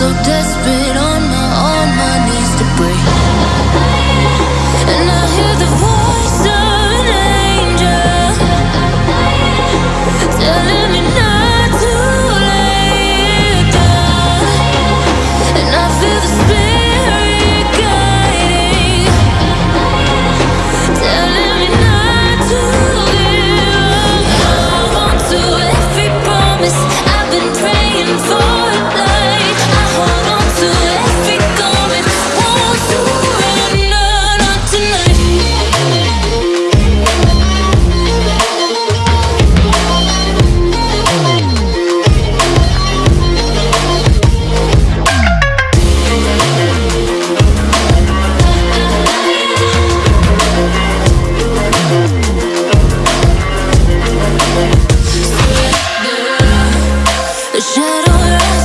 so desperate. all right